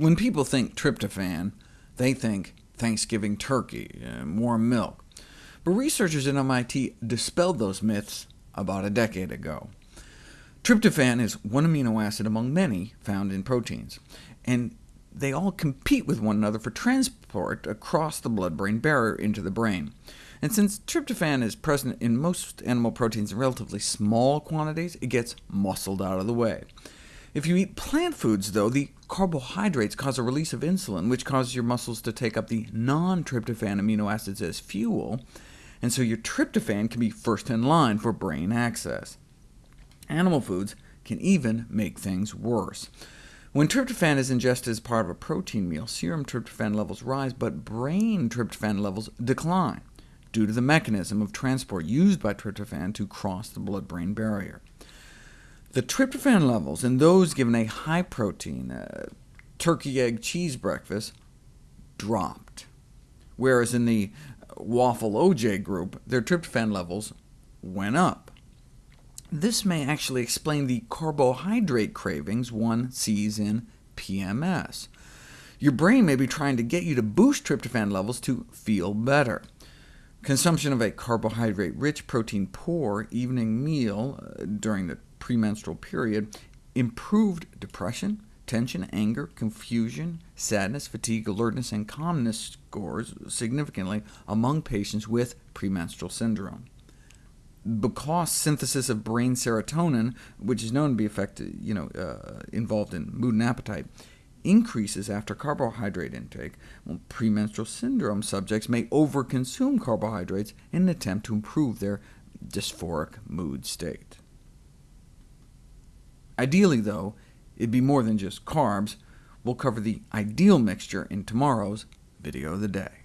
When people think tryptophan, they think Thanksgiving turkey and warm milk. But researchers at MIT dispelled those myths about a decade ago. Tryptophan is one amino acid among many found in proteins, and they all compete with one another for transport across the blood-brain barrier into the brain. And since tryptophan is present in most animal proteins in relatively small quantities, it gets muscled out of the way. If you eat plant foods, though, the carbohydrates cause a release of insulin, which causes your muscles to take up the non-tryptophan amino acids as fuel, and so your tryptophan can be first in line for brain access. Animal foods can even make things worse. When tryptophan is ingested as part of a protein meal, serum tryptophan levels rise, but brain tryptophan levels decline, due to the mechanism of transport used by tryptophan to cross the blood-brain barrier. The tryptophan levels in those given a high-protein uh, turkey, egg, cheese breakfast dropped, whereas in the waffle OJ group, their tryptophan levels went up. This may actually explain the carbohydrate cravings one sees in PMS. Your brain may be trying to get you to boost tryptophan levels to feel better. Consumption of a carbohydrate-rich, protein-poor evening meal uh, during the premenstrual period improved depression, tension, anger, confusion, sadness, fatigue, alertness, and calmness scores significantly among patients with premenstrual syndrome. Because synthesis of brain serotonin, which is known to be effective, you know, uh, involved in mood and appetite, increases after carbohydrate intake, well, premenstrual syndrome subjects may overconsume carbohydrates in an attempt to improve their dysphoric mood state. Ideally, though, it'd be more than just carbs. We'll cover the ideal mixture in tomorrow's video of the day.